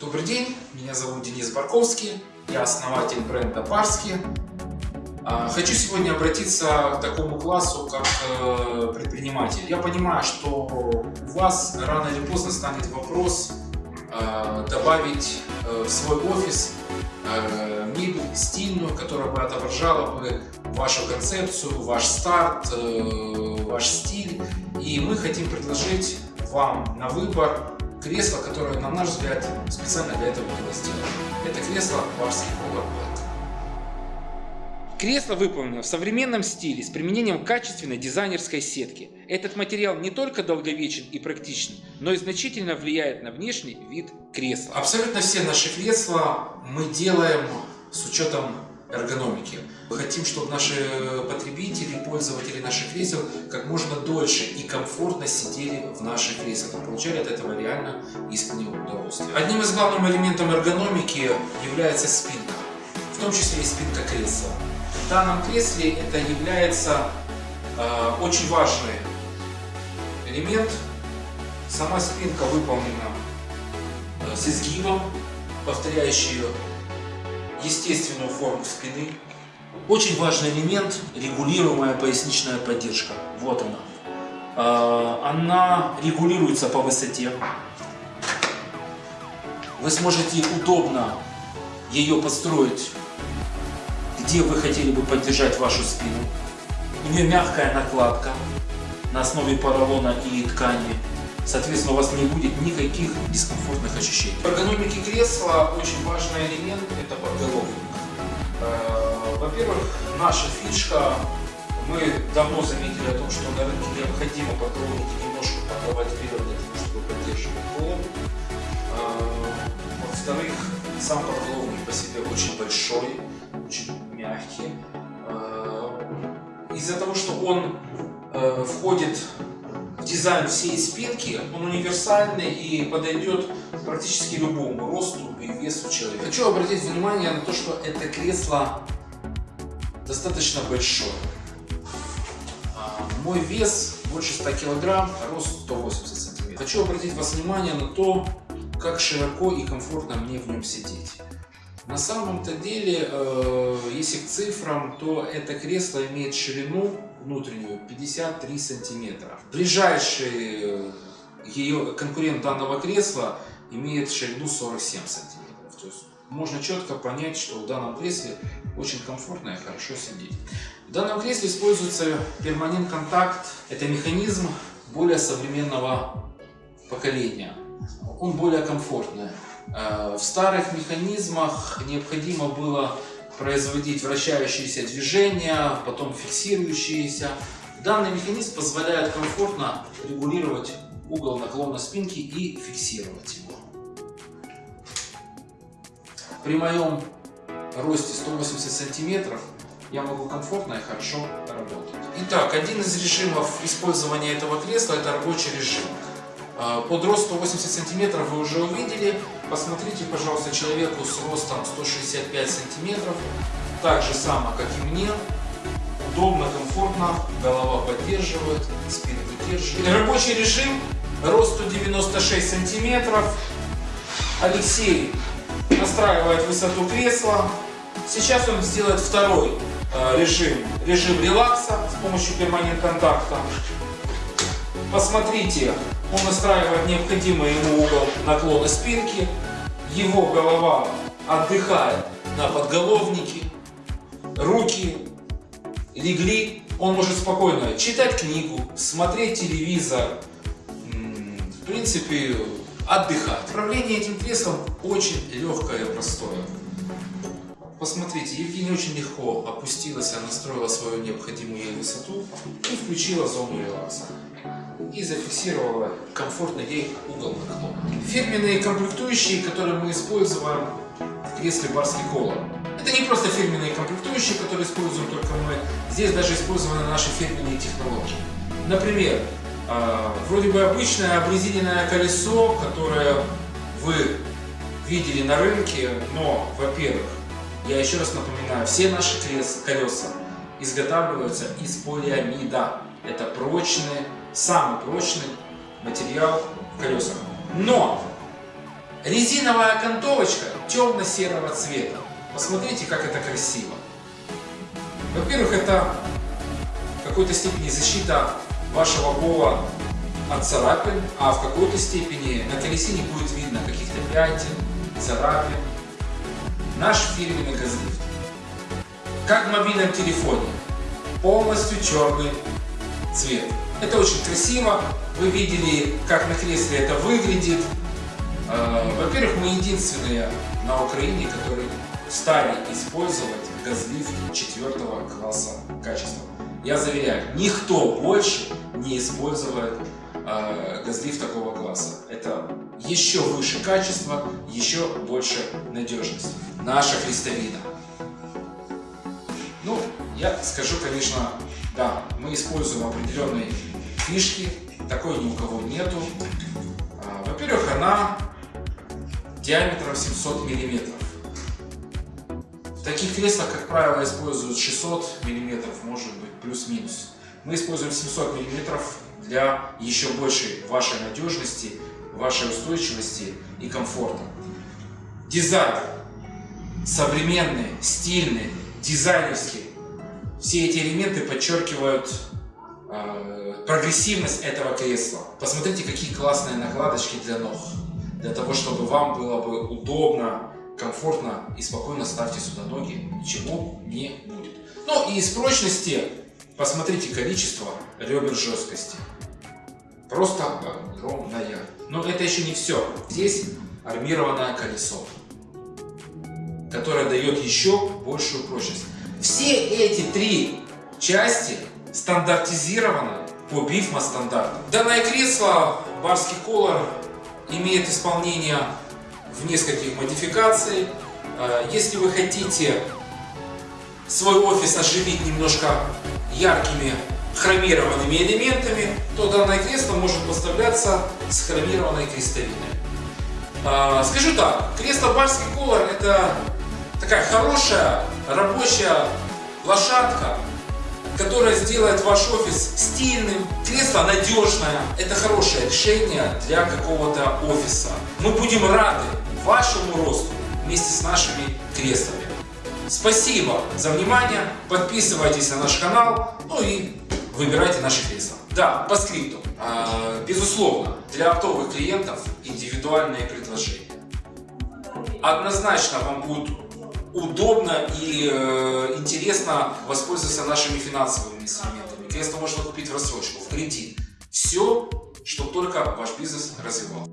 Добрый день, меня зовут Денис Барковский, я основатель бренда Барски. А, хочу сегодня обратиться к такому классу, как э, предприниматель. Я понимаю, что у вас рано или поздно станет вопрос э, добавить э, в свой офис мебель стильную, которая бы отображала бы вашу концепцию, ваш старт, ваш стиль. И мы хотим предложить вам на выбор кресло, которое, на наш взгляд, специально для этого было сделано. Это кресло Барский Color Black. Кресло выполнено в современном стиле с применением качественной дизайнерской сетки. Этот материал не только долговечен и практичен, но и значительно влияет на внешний вид кресла. Абсолютно все наши кресла мы делаем с учетом эргономики. Мы хотим, чтобы наши потребители, пользователи наших кресел как можно дольше и комфортно сидели в наших креслах и получали от этого реально искреннее удовольствие. Одним из главных элементов эргономики является спинка, в том числе и спинка кресла. В данном кресле это является э, очень важный элемент. Сама спинка выполнена э, с изгибом, повторяющий естественную форму спины. Очень важный элемент – регулируемая поясничная поддержка. Вот она. А, она регулируется по высоте. Вы сможете удобно ее построить, где вы хотели бы поддержать вашу спину. У нее мягкая накладка на основе поролона и ткани. Соответственно, у вас не будет никаких дискомфортных ощущений. В эргономике кресла очень важный элемент – это подголовник. Э, во-первых, наша фишка, мы давно заметили о том, что на рынке необходимо подголовники немножко подавать вперед для того, чтобы поддерживать пол. Э, во-вторых, сам подголовник по себе очень большой, очень мягкий. Э, из-за того, что он входит дизайн всей спинки, он универсальный и подойдет практически любому росту и весу человека. Хочу обратить внимание на то, что это кресло достаточно большое. А, мой вес больше 100 килограмм, а рост 180 сантиметров. Хочу обратить вас внимание на то, как широко и комфортно мне в нем сидеть. На самом-то деле, э, если к цифрам, то это кресло имеет ширину внутреннюю 53 сантиметра. Ближайший э, ее конкурент данного кресла имеет ширину 47 сантиметров. То есть можно четко понять, что в данном кресле очень комфортно и хорошо сидеть. В данном кресле используется перманент контакт. Это механизм более современного поколения. Он более комфортный. Э, в старых механизмах необходимо было производить вращающиеся движения, потом фиксирующиеся. Данный механизм позволяет комфортно регулировать угол наклона спинки и фиксировать его. При моем росте 180 сантиметров я могу комфортно и хорошо работать. Итак, один из режимов использования этого кресла это рабочий режим. А, под рост 180 сантиметров вы уже увидели. Посмотрите, пожалуйста, человеку с ростом 165 сантиметров. Так же само, как и мне. Удобно, комфортно, голова поддерживает, спина выдерживает. Рабочий режим, рост 196 сантиметров. Алексей настраивает высоту кресла. Сейчас он сделает второй а, режим, режим релакса с помощью перманент контакта. Посмотрите, он настраивает необходимый ему угол наклона спинки, его голова отдыхает на подголовнике, руки легли, он может спокойно читать книгу, смотреть телевизор, в принципе, отдыхать. Управление этим креслом очень легкое и простое. Посмотрите, Евгения очень легко опустилась, она настроила свою необходимую ей высоту и включила зону релакса и зафиксировала комфортно ей угол наклона. Фирменные комплектующие, которые мы используем в кресле Барский Колор. Это не просто фирменные комплектующие, которые используем только мы. Здесь даже использованы наши фирменные технологии. Например, а, вроде бы обычное обрезиненное колесо, которое вы видели на рынке, но, во-первых, я еще раз напоминаю, все наши колеса изготавливаются из полиамида. Это прочные самый прочный материал в колесах. Но Резиновая окантовочка темно-серого цвета. Посмотрите, как это красиво. Во-первых, это в какой-то степени защита вашего пола от царапин, а в какой-то степени на колесе не будет видно каких-то пятен, царапин. Наш фирменный газлифт. Как в мобильном телефоне. Полностью черный цвет. Это очень красиво. Вы видели, как на кресле это выглядит. Э, во-первых, мы единственные на Украине, которые стали использовать газлифт четвертого класса качества. Я заверяю, никто больше не использует э, газлифт такого класса. Это еще выше качество, еще больше надежность. Наша христовина. Ну, я скажу, конечно, да, мы используем определенные фишки, такой ни у кого нету. А, Во-первых, она диаметром 700 миллиметров. В таких креслах, как правило, используют 600 миллиметров, может быть, плюс-минус. Мы используем 700 миллиметров для еще большей вашей надежности, вашей устойчивости и комфорта. Дизайн современный, стильный, дизайнерский. Все эти элементы подчеркивают э, прогрессивность этого кресла. Посмотрите, какие классные накладочки для ног. Для того, чтобы вам было бы удобно, комфортно и спокойно ставьте сюда ноги, ничего не будет. Ну и из прочности, посмотрите количество ребер жесткости. Просто огромная. Но это еще не все. Здесь армированное колесо, которое дает еще большую прочность. Все эти три части стандартизированы по BIFMA стандартам. Данное кресло Барский Color имеет исполнение в нескольких модификаций. Э, Если вы хотите свой офис оживить немножко яркими хромированными элементами, то данное кресло может поставляться с хромированной крестовиной. А, Скажу так, кресло Барский Color это такая хорошая рабочая лошадка, которая сделает ваш офис стильным. Кресло надежное. Это хорошее решение для какого-то офиса. Мы будем рады вашему росту вместе с нашими креслами. Спасибо за внимание. Подписывайтесь на наш канал. Ну и выбирайте наши кресла. Да, по скрипту. А, Безусловно, для оптовых клиентов индивидуальные предложения. Однозначно вам будет удобно и э, интересно воспользоваться нашими финансовыми инструментами. Кресло можно купить в рассрочку, в кредит. Все, чтобы только ваш бизнес развивал.